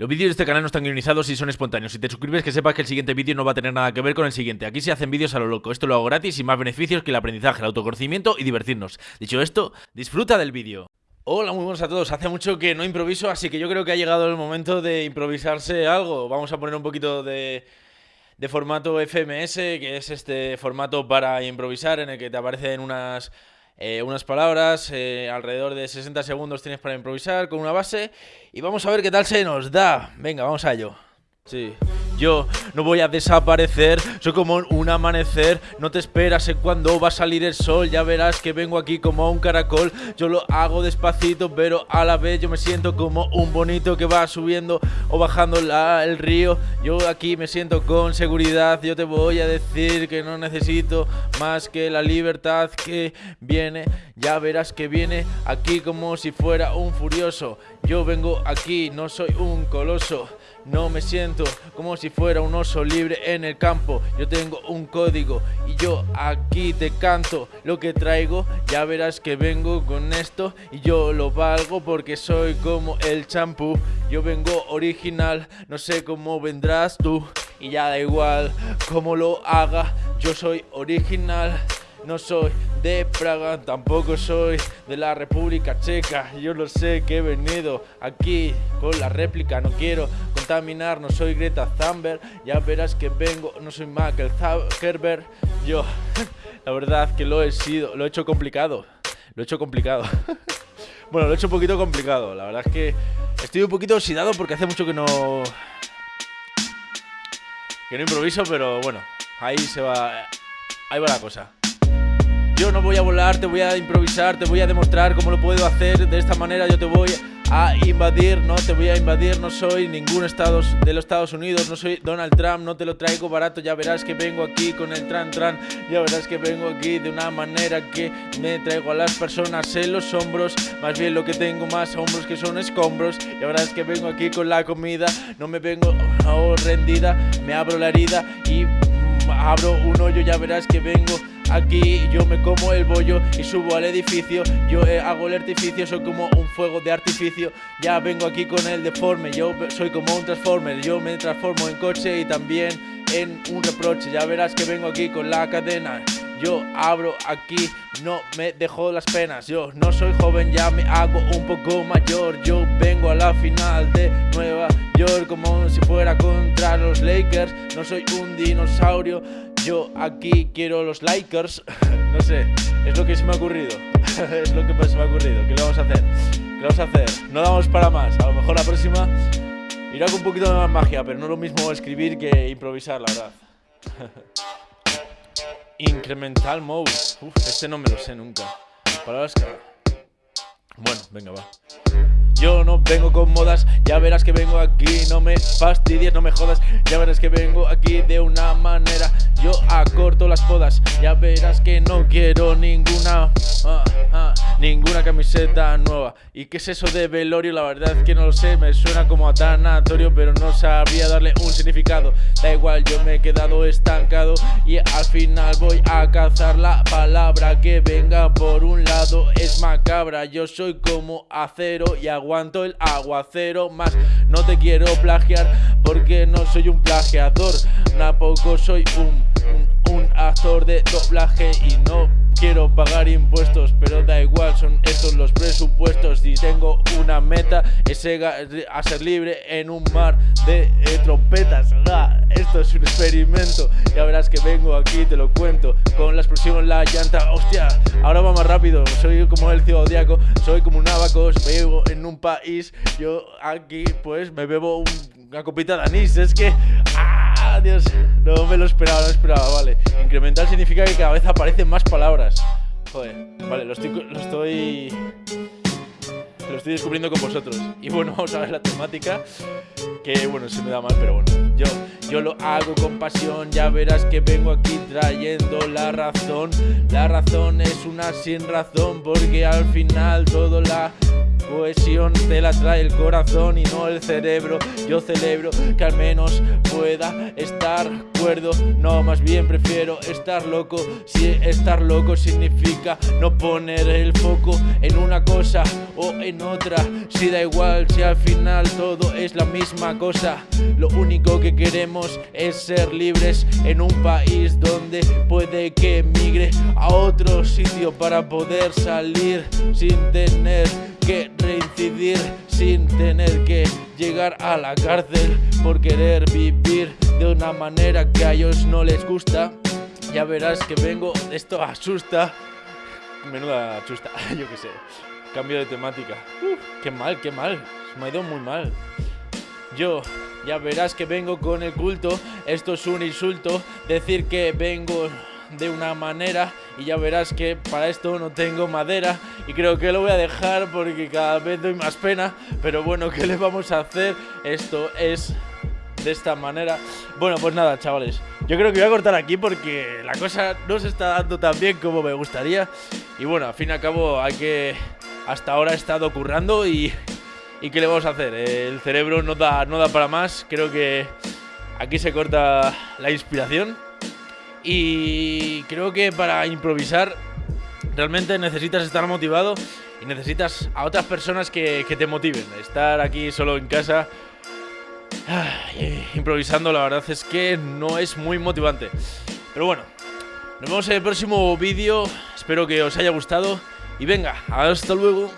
Los vídeos de este canal no están guionizados y son espontáneos. Si te suscribes que sepas que el siguiente vídeo no va a tener nada que ver con el siguiente. Aquí se hacen vídeos a lo loco. Esto lo hago gratis y más beneficios que el aprendizaje, el autoconocimiento y divertirnos. Dicho esto, disfruta del vídeo. Hola, muy buenos a todos. Hace mucho que no improviso, así que yo creo que ha llegado el momento de improvisarse algo. Vamos a poner un poquito de, de formato FMS, que es este formato para improvisar en el que te aparecen unas eh, unas palabras, eh, alrededor de 60 segundos tienes para improvisar con una base y vamos a ver qué tal se nos da. Venga, vamos a ello. Sí. Yo no voy a desaparecer, soy como un amanecer No te esperas en cuando va a salir el sol. Ya verás que vengo aquí como un caracol. Yo lo hago despacito, pero a la vez yo me siento como un bonito que va subiendo o bajando el río. Yo aquí me siento con seguridad. Yo te voy a decir que no necesito más que la libertad que viene. Ya verás que viene aquí como si fuera un furioso. Yo vengo aquí, no soy un coloso no me siento como si fuera un oso libre en el campo Yo tengo un código y yo aquí te canto Lo que traigo, ya verás que vengo con esto Y yo lo valgo porque soy como el champú Yo vengo original, no sé cómo vendrás tú Y ya da igual cómo lo haga, yo soy original no soy de Praga, tampoco soy de la República Checa. Yo lo sé que he venido aquí con la réplica. No quiero no soy Greta Thunberg. Ya verás que vengo, no soy Michael Zuckerberg. Yo, la verdad que lo he sido, lo he hecho complicado. Lo he hecho complicado. bueno, lo he hecho un poquito complicado. La verdad es que estoy un poquito oxidado porque hace mucho que no... Que no improviso, pero bueno, ahí se va... Ahí va la cosa. Yo no voy a volar, te voy a improvisar, te voy a demostrar cómo lo puedo hacer. De esta manera yo te voy a invadir, no te voy a invadir, no soy ningún estado de los Estados Unidos, no soy Donald Trump, no te lo traigo barato, ya verás que vengo aquí con el tran tran, ya verás que vengo aquí de una manera que me traigo a las personas en los hombros, más bien lo que tengo más hombros que son escombros, ya verás que vengo aquí con la comida, no me vengo oh, rendida, me abro la herida y mm, abro un hoyo, ya verás que vengo Aquí yo me como el bollo y subo al edificio. Yo eh, hago el artificio, soy como un fuego de artificio. Ya vengo aquí con el deforme, yo soy como un transformer. Yo me transformo en coche y también en un reproche. Ya verás que vengo aquí con la cadena. Yo abro aquí, no me dejo las penas. Yo no soy joven, ya me hago un poco mayor. Yo vengo a la final de Nueva York Como si fuera contra los Lakers. No soy un dinosaurio yo aquí quiero los likers. no sé, es lo que se me ha ocurrido. es lo que se me ha ocurrido. ¿Qué le vamos a hacer? ¿Qué le vamos a hacer? No damos para más. A lo mejor la próxima irá con un poquito de más magia, pero no es lo mismo escribir que improvisar, la verdad. Incremental mode. Uf, este no me lo sé nunca. Palabras que... Bueno, venga, va. Yo no vengo con modas, ya verás que vengo aquí, no me fastidies, no me jodas, ya verás que vengo aquí de una manera, yo acorto las podas, ya verás que no quiero ninguna, ah, ah, ninguna camiseta nueva. ¿Y qué es eso de velorio? La verdad es que no lo sé, me suena como a tanatorio, pero no sabría darle un significado. Da igual, yo me he quedado estancado y al final voy a cazar la palabra que venga por un lado, es macabra, yo soy como acero y hago aguanto el aguacero más. No te quiero plagiar porque no soy un plagiador. Tampoco soy un, un, actor de doblaje y no quiero pagar impuestos Pero da igual, son estos los presupuestos. Y tengo una meta, es ser libre en un mar de trompetas Esto es un experimento, ya verás que vengo aquí, te lo cuento. Con la explosión, la llanta, hostia, ahora va más rápido. Soy como el zodiaco, soy como un abaco. Vivo en un país, yo aquí pues me bebo una copita de anís. Es que... ¡Ah, Dios! No me lo esperaba, no lo esperaba, vale. Incremental significa que cada vez aparecen más palabras. Joder, vale, lo estoy... Lo estoy... Lo estoy descubriendo con vosotros. Y bueno, vamos a ver la temática Que bueno, se me da mal, pero bueno Yo, yo lo hago con pasión Ya verás que vengo aquí trayendo la razón. La razón es una sin razón Porque al final todo la cohesión te la trae el corazón y no el cerebro. Yo celebro que al menos pueda estar cuerdo. No, más bien prefiero estar loco. Si estar loco significa no poner el foco en una cosa o en otra. Si da igual, si al final todo es la misma cosa. Lo único que queremos es ser libres en un país donde puede que migre a otro sitio para poder salir sin tener que reincidir, sin tener que llegar a la cárcel por querer vivir de una manera que a ellos no les gusta. Ya verás que vengo, esto asusta. Menuda asusta, yo qué sé. Cambio de temática. qué mal, qué mal. Me ha ido muy mal. Yo, ya verás que vengo con el culto. Esto es un insulto. Decir que vengo de una manera y ya verás que para esto no tengo madera y creo que lo voy a dejar porque cada vez doy más pena pero bueno ¿qué le vamos a hacer? esto es de esta manera bueno pues nada chavales yo creo que voy a cortar aquí porque la cosa no se está dando tan bien como me gustaría y bueno al fin y al cabo hay que hasta ahora he estado currando y ¿Y qué le vamos a hacer? El cerebro no da, no da para más. Creo que aquí se corta la inspiración. Y creo que para improvisar realmente necesitas estar motivado y necesitas a otras personas que, te motiven. Estar aquí solo en casa improvisando la verdad es que no es muy motivante. Pero bueno, nos vemos en el próximo vídeo. Espero que os haya gustado. Y venga, hasta luego.